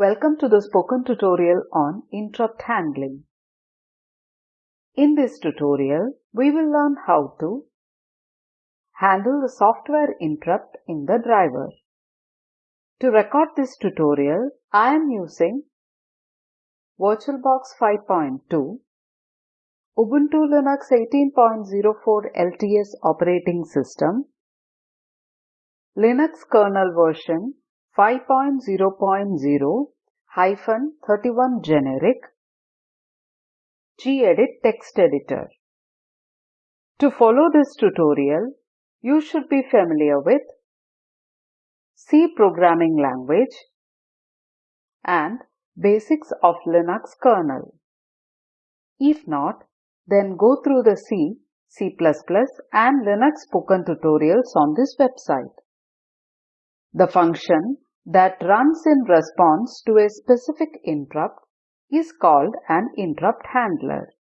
Welcome to the spoken tutorial on interrupt handling. In this tutorial, we will learn how to handle the software interrupt in the driver. To record this tutorial, I am using VirtualBox 5.2, Ubuntu Linux 18.04 LTS operating system, Linux kernel version 5.0.0 hyphen 31 generic gedit text editor. To follow this tutorial, you should be familiar with C programming language and basics of Linux kernel. If not, then go through the C, C++ and Linux spoken tutorials on this website. The function that runs in response to a specific interrupt is called an interrupt handler.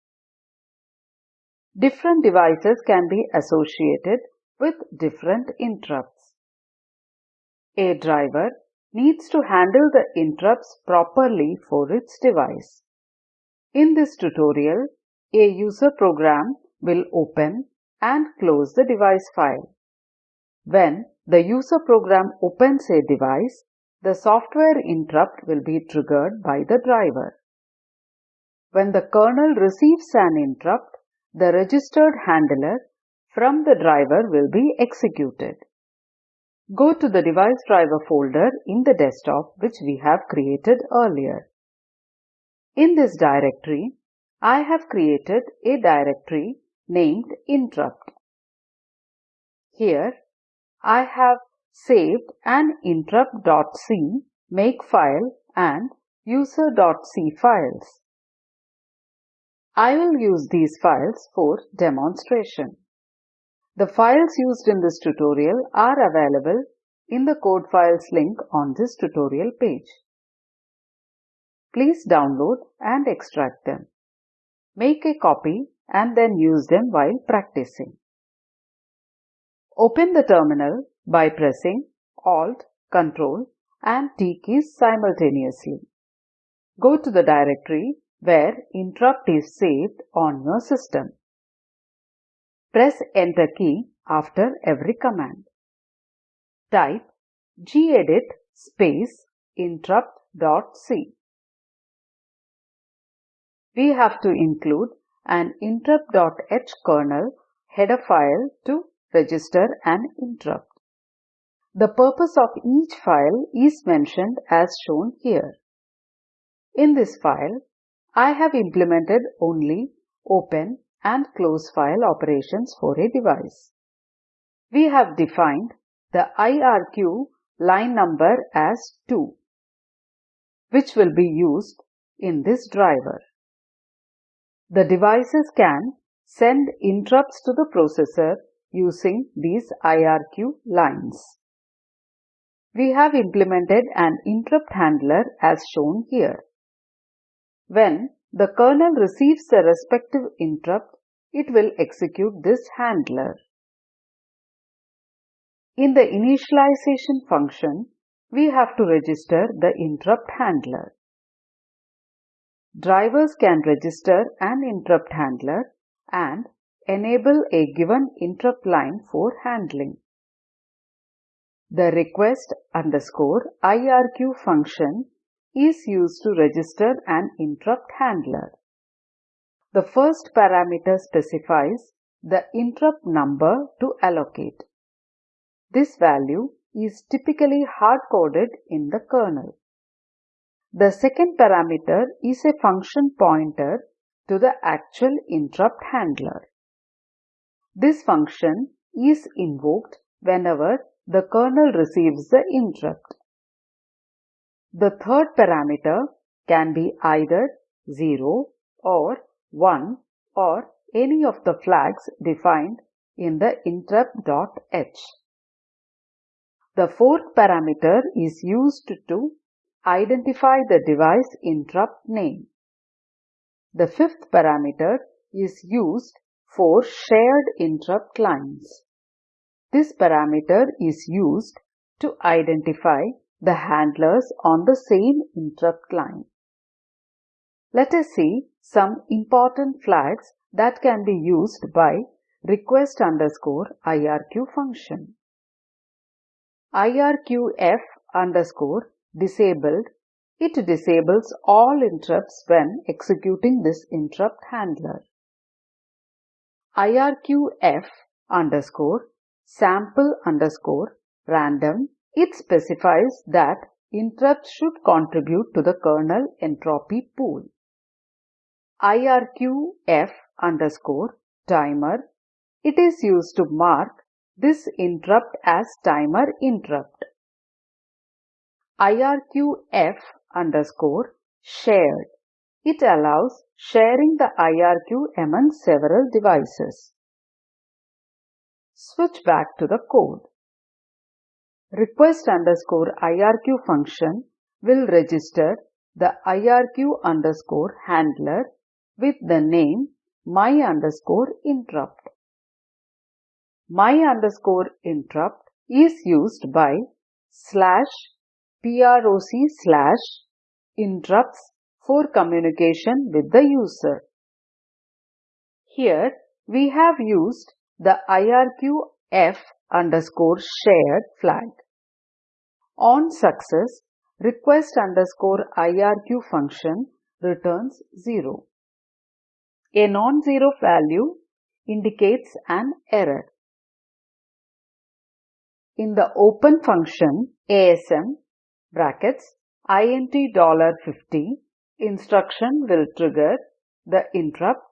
Different devices can be associated with different interrupts. A driver needs to handle the interrupts properly for its device. In this tutorial, a user program will open and close the device file. When the user program opens a device, the software interrupt will be triggered by the driver. When the kernel receives an interrupt, the registered handler from the driver will be executed. Go to the device driver folder in the desktop which we have created earlier. In this directory, I have created a directory named interrupt. Here, I have saved an interrupt.c makefile and user.c files. I will use these files for demonstration. The files used in this tutorial are available in the code files link on this tutorial page. Please download and extract them. Make a copy and then use them while practicing. Open the terminal by pressing Alt, Ctrl and T keys simultaneously. Go to the directory where interrupt is saved on your system. Press Enter key after every command. Type gedit space interrupt.c. We have to include an interrupt.h kernel header file to register an interrupt. The purpose of each file is mentioned as shown here. In this file, I have implemented only open and close file operations for a device. We have defined the IRQ line number as 2, which will be used in this driver. The devices can send interrupts to the processor using these IRQ lines. We have implemented an interrupt handler as shown here. When the kernel receives the respective interrupt, it will execute this handler. In the initialization function, we have to register the interrupt handler. Drivers can register an interrupt handler and enable a given interrupt line for handling. The request underscore IRQ function is used to register an interrupt handler. The first parameter specifies the interrupt number to allocate. This value is typically hard-coded in the kernel. The second parameter is a function pointer to the actual interrupt handler. This function is invoked whenever the kernel receives the interrupt. The third parameter can be either 0 or 1 or any of the flags defined in the interrupt.h. The fourth parameter is used to identify the device interrupt name. The fifth parameter is used for shared interrupt lines. This parameter is used to identify the handlers on the same interrupt line. Let us see some important flags that can be used by request underscore IRQ function. IRQF underscore disabled, it disables all interrupts when executing this interrupt handler. IRQF underscore sample underscore random, it specifies that interrupts should contribute to the kernel entropy pool. IRQF underscore timer, it is used to mark this interrupt as timer interrupt. IRQF underscore shared. It allows sharing the IRQ among several devices. Switch back to the code. Request underscore IRQ function will register the IRQ underscore handler with the name my underscore interrupt. My underscore interrupt is used by slash proc slash interrupts for communication with the user. Here we have used the IRQF underscore shared flag. On success, request underscore IRQ function returns 0. A non-zero value indicates an error. In the open function ASM brackets INT dollar $50 instruction will trigger the interrupt.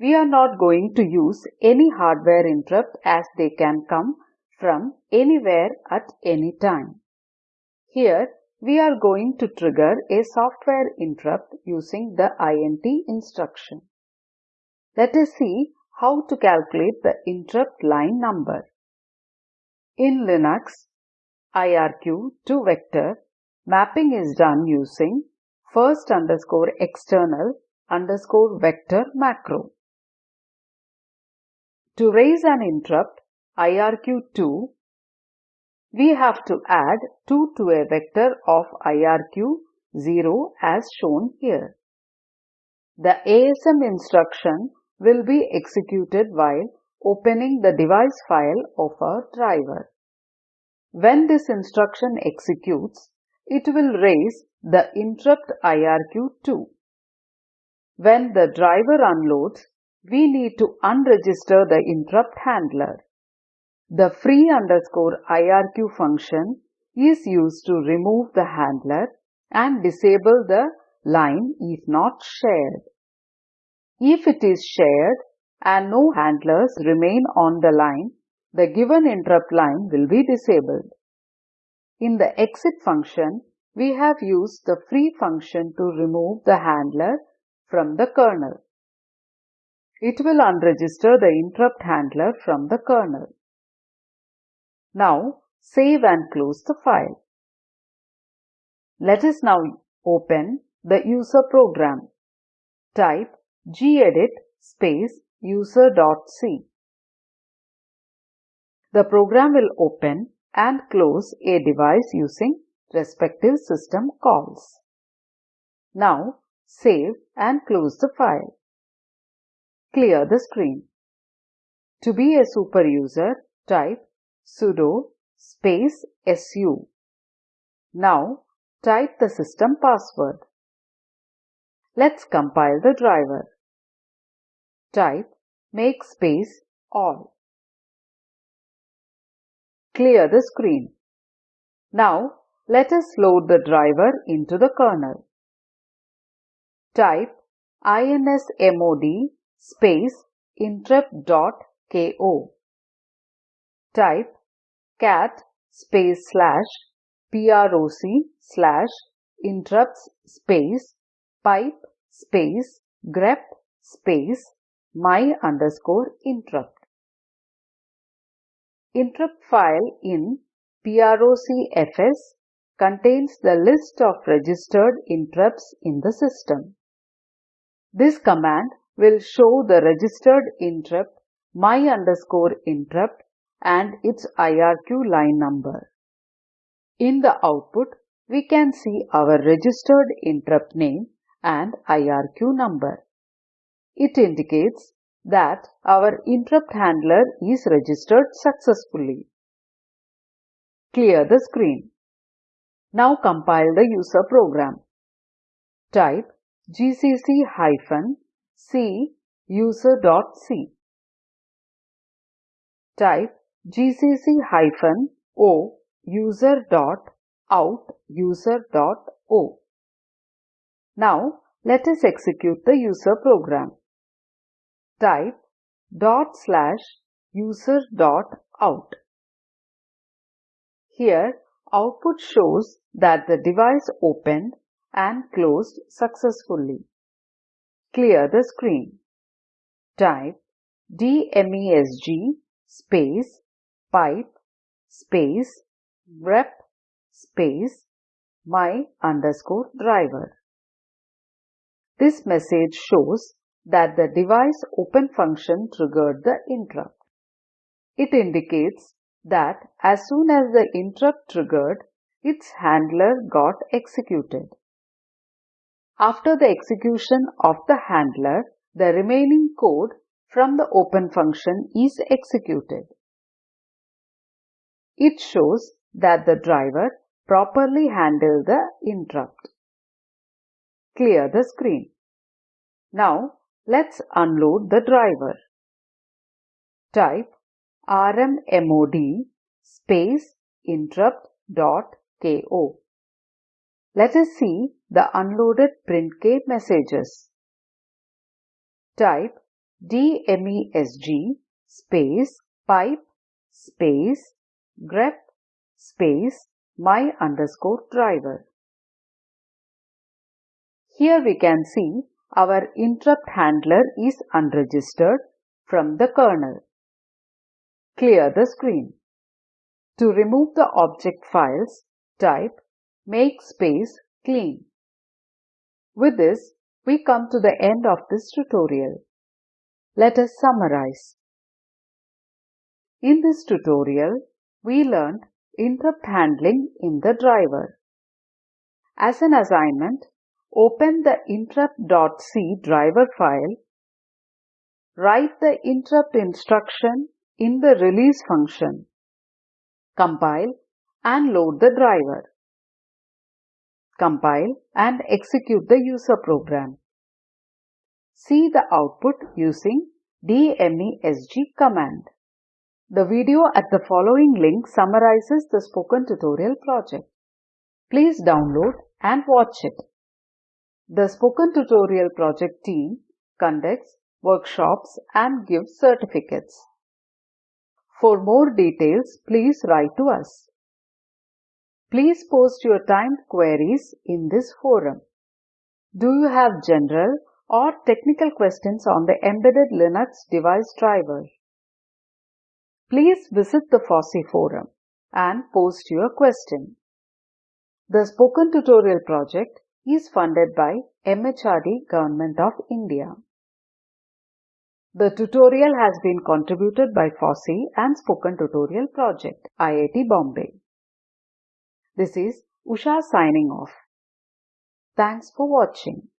We are not going to use any hardware interrupt as they can come from anywhere at any time. Here we are going to trigger a software interrupt using the INT instruction. Let us see how to calculate the interrupt line number. In Linux, IRQ to vector mapping is done using first underscore external underscore vector macro. To raise an interrupt IRQ2, we have to add 2 to a vector of IRQ0 as shown here. The ASM instruction will be executed while opening the device file of our driver. When this instruction executes, it will raise the interrupt IRQ2. When the driver unloads, we need to unregister the interrupt handler. The free underscore IRQ function is used to remove the handler and disable the line if not shared. If it is shared and no handlers remain on the line, the given interrupt line will be disabled. In the exit function, we have used the free function to remove the handler from the kernel. It will unregister the interrupt handler from the kernel. Now save and close the file. Let us now open the user program. Type gedit space user.c. The program will open and close a device using respective system calls. Now save and close the file. Clear the screen. To be a super user, type sudo space su. Now type the system password. Let's compile the driver. Type make space all. Clear the screen. Now let us load the driver into the kernel. Type insmod space interrupt.ko. Type cat space slash proc slash interrupts space pipe space grep space my underscore interrupt. Interrupt file in procfs contains the list of registered interrupts in the system. This command will show the registered interrupt my underscore interrupt and its IRQ line number. In the output, we can see our registered interrupt name and IRQ number. It indicates that our interrupt handler is registered successfully. Clear the screen. Now compile the user program. Type gcc hyphen c user.c. Type gcc hyphen o user.out user.o. Now let us execute the user program. Type dot slash user dot out. Here output shows that the device opened and closed successfully. Clear the screen. Type DMESG space pipe space grep space my underscore driver. This message shows that the device open function triggered the interrupt. It indicates that as soon as the interrupt triggered, its handler got executed. After the execution of the handler, the remaining code from the open function is executed. It shows that the driver properly handled the interrupt. Clear the screen. Now let's unload the driver. Type rmmod space interrupt.ko. Let us see the unloaded printk messages. Type dmesg space pipe space grep space my underscore driver. Here we can see our interrupt handler is unregistered from the kernel. Clear the screen. To remove the object files, type make space clean. With this, we come to the end of this tutorial. Let us summarize. In this tutorial, we learned interrupt handling in the driver. As an assignment, open the interrupt.c driver file, write the interrupt instruction in the release function, compile and load the driver, compile and execute the user program. See the output using DMESG command. The video at the following link summarizes the spoken tutorial project. Please download and watch it. The Spoken Tutorial Project team conducts workshops and gives certificates. For more details, please write to us. Please post your timed queries in this forum. Do you have general or technical questions on the embedded Linux device driver? Please visit the FOSSEE forum and post your question. The Spoken Tutorial project is funded by MHRD Government of India. The tutorial has been contributed by FOSSEE and Spoken Tutorial Project, IIT Bombay. This is Usha signing off. Thanks for watching.